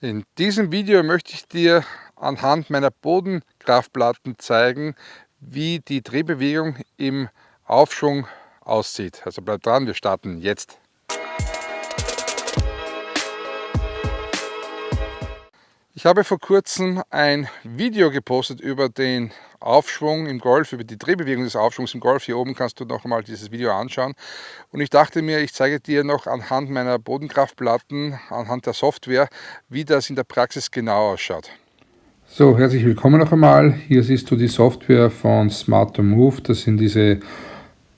In diesem Video möchte ich dir anhand meiner Bodenkraftplatten zeigen, wie die Drehbewegung im Aufschwung aussieht. Also bleib dran, wir starten jetzt. Ich habe vor kurzem ein Video gepostet über den Aufschwung im Golf, über die Drehbewegung des Aufschwungs im Golf. Hier oben kannst du noch einmal dieses Video anschauen. Und ich dachte mir, ich zeige dir noch anhand meiner Bodenkraftplatten, anhand der Software, wie das in der Praxis genau ausschaut. So, herzlich willkommen noch einmal. Hier siehst du die Software von Smart Move. Das sind diese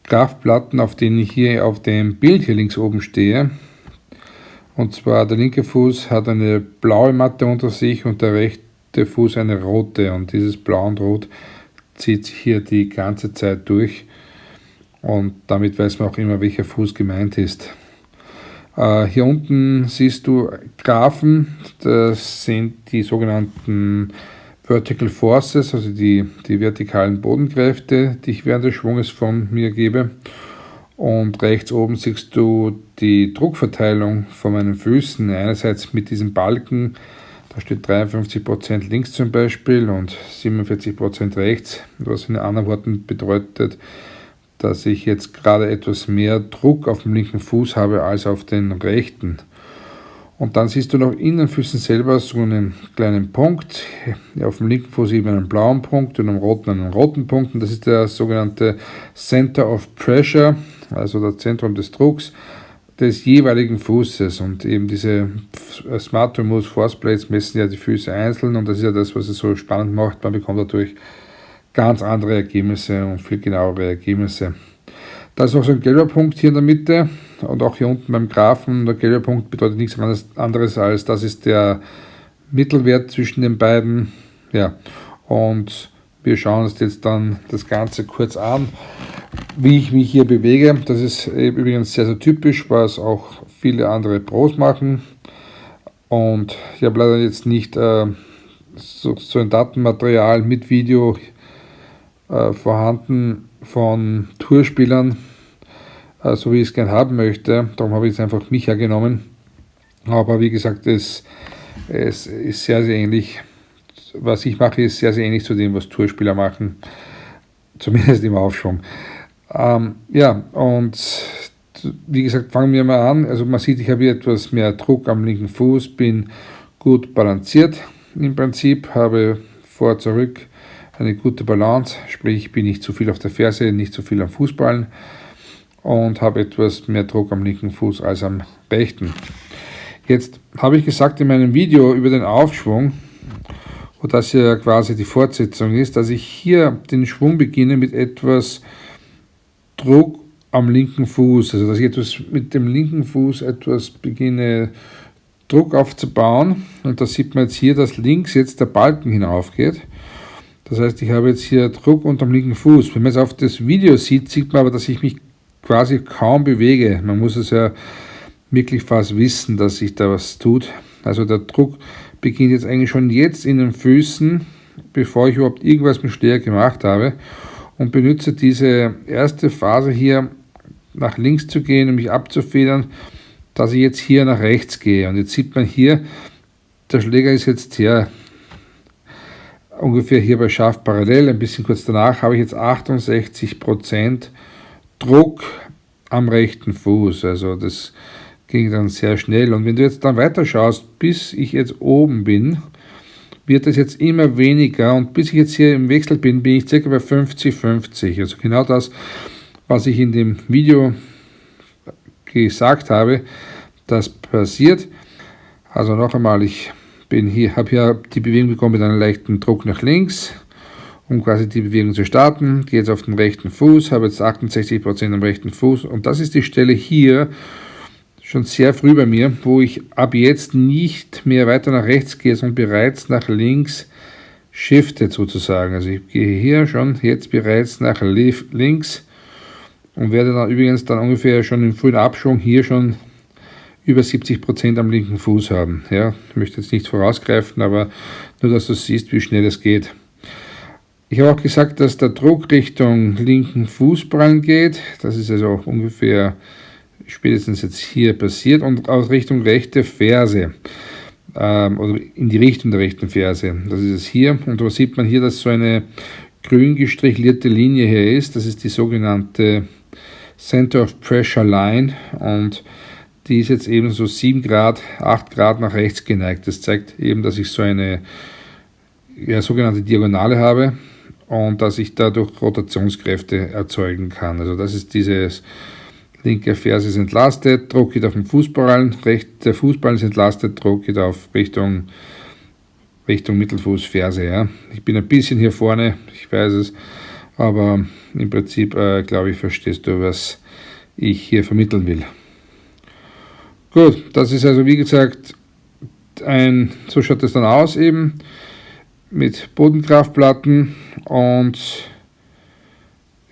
Kraftplatten, auf denen ich hier auf dem Bild hier links oben stehe. Und zwar der linke Fuß hat eine blaue Matte unter sich und der rechte Fuß eine rote. Und dieses Blau und Rot zieht sich hier die ganze Zeit durch. Und damit weiß man auch immer, welcher Fuß gemeint ist. Äh, hier unten siehst du Graphen, das sind die sogenannten Vertical Forces, also die, die vertikalen Bodenkräfte, die ich während des Schwunges von mir gebe. Und rechts oben siehst du die Druckverteilung von meinen Füßen. Einerseits mit diesem Balken, da steht 53% links zum Beispiel und 47% rechts, was in anderen Worten bedeutet, dass ich jetzt gerade etwas mehr Druck auf dem linken Fuß habe als auf den rechten. Und dann siehst du noch in den Füßen selber so einen kleinen Punkt. Auf dem linken Fuß eben einen blauen Punkt und am roten einen roten Punkt. Und das ist der sogenannte Center of Pressure, also das Zentrum des Drucks des jeweiligen Fußes. Und eben diese Smart Remote Force Plates messen ja die Füße einzeln. Und das ist ja das, was es so spannend macht. Man bekommt dadurch ganz andere Ergebnisse und viel genauere Ergebnisse. Da ist noch so ein gelber Punkt hier in der Mitte und auch hier unten beim Graphen. Der gelbe Punkt bedeutet nichts anderes als, das ist der Mittelwert zwischen den beiden. Ja, und wir schauen uns jetzt dann das Ganze kurz an, wie ich mich hier bewege. Das ist übrigens sehr, sehr typisch, was auch viele andere Pros machen. Und ich habe leider jetzt nicht äh, so, so, ein Datenmaterial mit Video äh, vorhanden von Tourspielern, äh, so wie ich es gerne haben möchte. Darum habe ich jetzt einfach mich hergenommen. Aber wie gesagt, es, es ist sehr, sehr ähnlich. Was ich mache, ist sehr, sehr ähnlich zu dem, was Tourspieler machen. Zumindest im Aufschwung. Ähm, ja, und wie gesagt, fangen wir mal an. Also man sieht, ich habe hier etwas mehr Druck am linken Fuß, bin gut balanciert im Prinzip, habe vor, zurück eine gute Balance, sprich bin nicht zu viel auf der Ferse, nicht zu viel am Fußballen und habe etwas mehr Druck am linken Fuß als am rechten. Jetzt habe ich gesagt in meinem Video über den Aufschwung, wo das ja quasi die Fortsetzung ist, dass ich hier den Schwung beginne mit etwas Druck am linken Fuß, also dass ich etwas mit dem linken Fuß etwas beginne Druck aufzubauen und da sieht man jetzt hier, dass links jetzt der Balken hinaufgeht. Das heißt, ich habe jetzt hier Druck unterm linken Fuß. Wenn man es auf das Video sieht, sieht man aber, dass ich mich quasi kaum bewege. Man muss es ja wirklich fast wissen, dass sich da was tut. Also der Druck beginnt jetzt eigentlich schon jetzt in den Füßen, bevor ich überhaupt irgendwas mit Steher gemacht habe und benutze diese erste Phase hier nach links zu gehen und mich abzufedern, dass ich jetzt hier nach rechts gehe. Und jetzt sieht man hier, der Schläger ist jetzt hier ungefähr hier bei scharf parallel, ein bisschen kurz danach habe ich jetzt 68% Druck am rechten Fuß. Also das ging dann sehr schnell. Und wenn du jetzt dann weiter schaust, bis ich jetzt oben bin, wird es jetzt immer weniger. Und bis ich jetzt hier im Wechsel bin, bin ich circa bei 50-50. Also genau das, was ich in dem Video gesagt habe, das passiert. Also noch einmal, ich bin hier, habe hier die Bewegung bekommen mit einem leichten Druck nach links um quasi die Bewegung zu starten. Gehe jetzt auf den rechten Fuß, habe jetzt 68% am rechten Fuß und das ist die Stelle hier, schon sehr früh bei mir, wo ich ab jetzt nicht mehr weiter nach rechts gehe, sondern bereits nach links shiftet sozusagen. Also ich gehe hier schon jetzt bereits nach links und werde dann übrigens dann ungefähr schon im frühen Abschwung hier schon über 70% am linken Fuß haben. Ja, ich möchte jetzt nicht vorausgreifen, aber nur, dass du siehst, wie schnell es geht. Ich habe auch gesagt, dass der Druck Richtung linken Fußballen geht. Das ist also auch ungefähr spätestens jetzt hier passiert und aus Richtung rechte Ferse. ähm, oder in die Richtung der rechten Ferse. Das ist es hier. Und da sieht man hier, dass so eine grün gestrichlierte Linie hier ist. Das ist die sogenannte Center of Pressure Line und die ist jetzt eben so 7 Grad, 8 Grad nach rechts geneigt. Das zeigt eben, dass ich so eine ja, sogenannte Diagonale habe und dass ich dadurch Rotationskräfte erzeugen kann. Also das ist dieses linke Ferse ist entlastet, Druck geht auf den Fußballen, recht, der Fußball ist entlastet, Druck geht auf Richtung, Richtung Mittelfuß, Ferse. Ja. Ich bin ein bisschen hier vorne, ich weiß es, aber im Prinzip, äh, glaube ich, verstehst du, was ich hier vermitteln will. Gut, das ist also wie gesagt ein, so schaut es dann aus eben mit Bodenkraftplatten und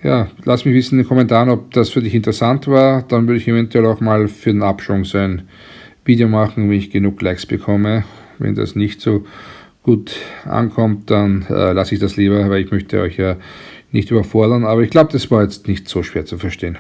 ja, lass mich wissen in den Kommentaren, ob das für dich interessant war. Dann würde ich eventuell auch mal für den Abschwung so ein Video machen, wenn ich genug Likes bekomme. Wenn das nicht so gut ankommt, dann äh, lasse ich das lieber, weil ich möchte euch ja nicht überfordern. Aber ich glaube, das war jetzt nicht so schwer zu verstehen.